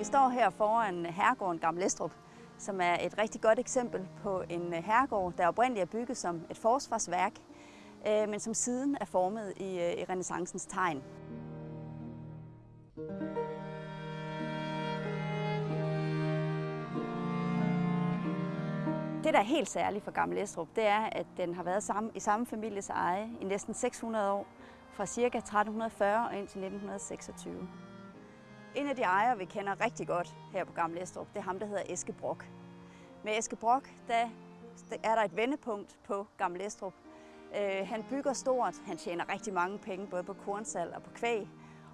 Vi står her foran herregården Gamle Estrup, som er et rigtig godt eksempel på en øh, herregård, der oprindeligt er bygget som et forsvarsværk, øh, men som siden er formet i, øh, i renaissancens tegn. Det, der er helt særligt for Gamle Estrup, det er, at den har været samme, i samme families eje i næsten 600 år, fra ca. 1340 og indtil 1926. En af de ejere, vi kender rigtig godt her på Gamle Estrup, det er ham, der hedder Eske Brock. Med Eske Brock, der er der et vendepunkt på Gamle Estrup. Øh, han bygger stort, han tjener rigtig mange penge, både på kornsal og på kvæg,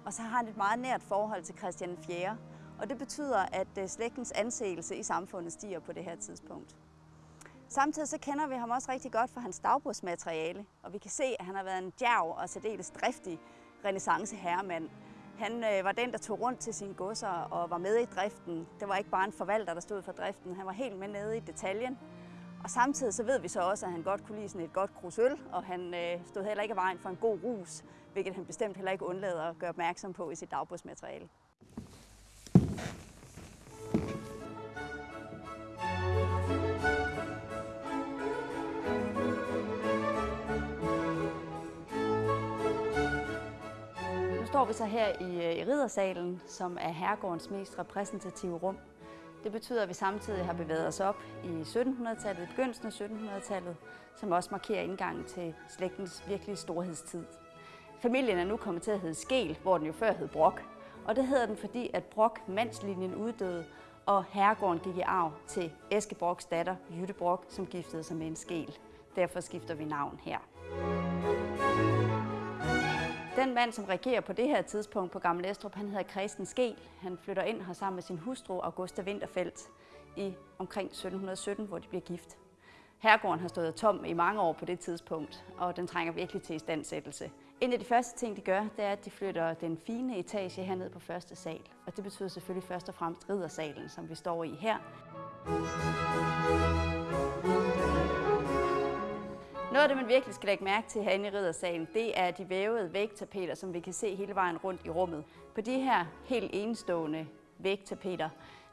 og så har han et meget nært forhold til Christian 4. Og det betyder, at øh, slægtens anseelse i samfundet stiger på det her tidspunkt. Samtidig så kender vi ham også rigtig godt for hans dagbrugsmateriale, og vi kan se, at han har været en djerv og særdeles driftig renaissanceherremand. Han øh, var den, der tog rundt til sine godser og var med i driften. Det var ikke bare en forvalter, der stod for driften. Han var helt med nede i detaljen. Og samtidig så ved vi så også, at han godt kunne lide sådan et godt krus øl, og han øh, stod heller ikke i vejen for en god rus, hvilket han bestemt heller ikke undlader at gøre opmærksom på i sit dagbogsmateriale. Står vi så her i, øh, i Riddersalen, som er herregårdens mest repræsentative rum. Det betyder, at vi samtidig har bevæget os op i 1700-tallet, i begyndelsen af 1700-tallet, som også markerer indgangen til slægtens virkelig storhedstid. Familien er nu kommet til at hedde Skel, hvor den jo før hed Brok. Og det hedder den, fordi at Brok mandslinjen uddøde, og herregården gik i arv til Eske Broks datter, Jytte Brok, som giftede sig med en Skel. Derfor skifter vi navn her. Den mand, som regerer på det her tidspunkt på Gamle Estrup, han hedder Christen Skel. Han flytter ind her sammen med sin hustru, Augusta Winterfeldt, i omkring 1717, hvor de bliver gift. Herregården har stået tom i mange år på det tidspunkt, og den trænger virkelig til istandsættelse. En af de første ting, de gør, det er, at de flytter den fine etage herned på første sal. Og det betyder selvfølgelig først og fremmest riddersalen, som vi står i her. Noget af det, man virkelig skal lægge mærke til herinde i riddersalen, det er de vævede vægtapeter, som vi kan se hele vejen rundt i rummet. På de her helt enestående vægtapeter,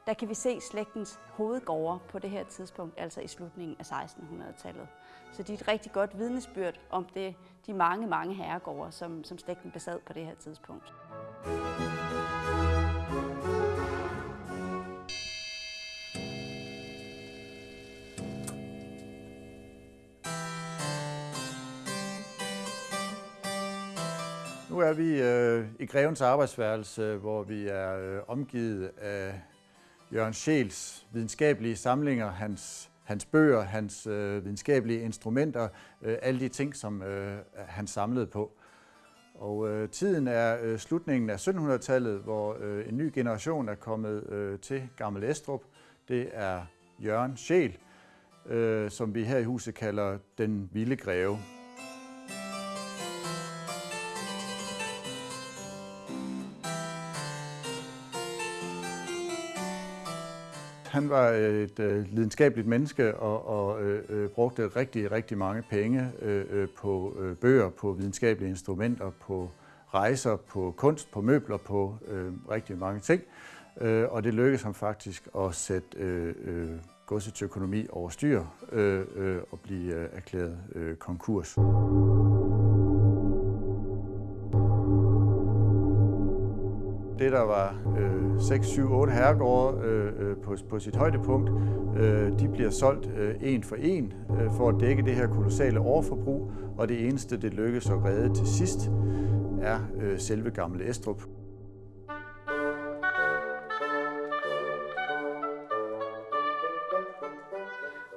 der kan vi se slægtens hovedgårde på det her tidspunkt, altså i slutningen af 1600-tallet. Så de er et rigtig godt vidnesbyrd om det, de mange, mange herregårde, som, som slægten besad på det her tidspunkt. Nu er vi øh, i Grevens arbejdsværelse, hvor vi er øh, omgivet af Jørgen Schels videnskabelige samlinger, hans, hans bøger, hans øh, videnskabelige instrumenter, øh, alle de ting, som øh, han samlede på. Og øh, tiden er øh, slutningen af 1700-tallet, hvor øh, en ny generation er kommet øh, til Gammel Estrup. Det er Jørgen Schel, øh, som vi her i huset kalder den vilde greve. Han var et øh, lidenskabeligt menneske og, og øh, øh, brugte rigtig, rigtig mange penge øh, øh, på øh, bøger, på videnskabelige instrumenter, på rejser, på kunst, på møbler, på øh, rigtig mange ting. Øh, og det lykkedes ham faktisk at sætte øh, øh, godsets økonomi over styr øh, øh, og blive øh, erklæret øh, konkurs. Det, der var øh, 6, 7, 8 herregårde øh, øh, på, på sit højdepunkt, øh, de bliver solgt øh, en for en øh, for at dække det her kolossale overforbrug, og det eneste, det lykkes at redde til sidst, er øh, selve Gamle Estrup.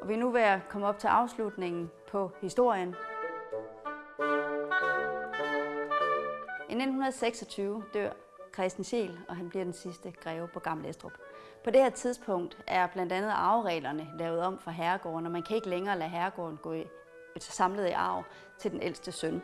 Og vi er nu ved at komme op til afslutningen på historien. I 1926 dør Christen Scheel, og han bliver den sidste greve på Gamle Estrup. På det her tidspunkt er blandt andet arvereglerne lavet om for herregården, og man kan ikke længere lade herregården gå i, samlet i arv til den ældste søn.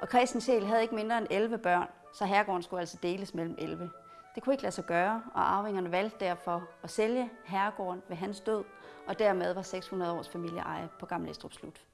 Og Christen Scheel havde ikke mindre end 11 børn, så herregården skulle altså deles mellem 11. Det kunne ikke lade sig gøre, og arvingerne valgte derfor at sælge herregården ved hans død, og dermed var 600 års familieeje på Gamle Estrup slut.